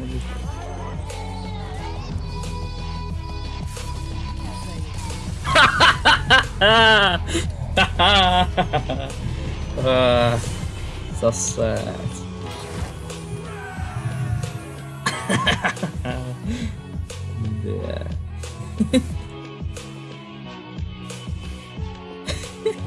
movie. uh, ah, so sad. yeah.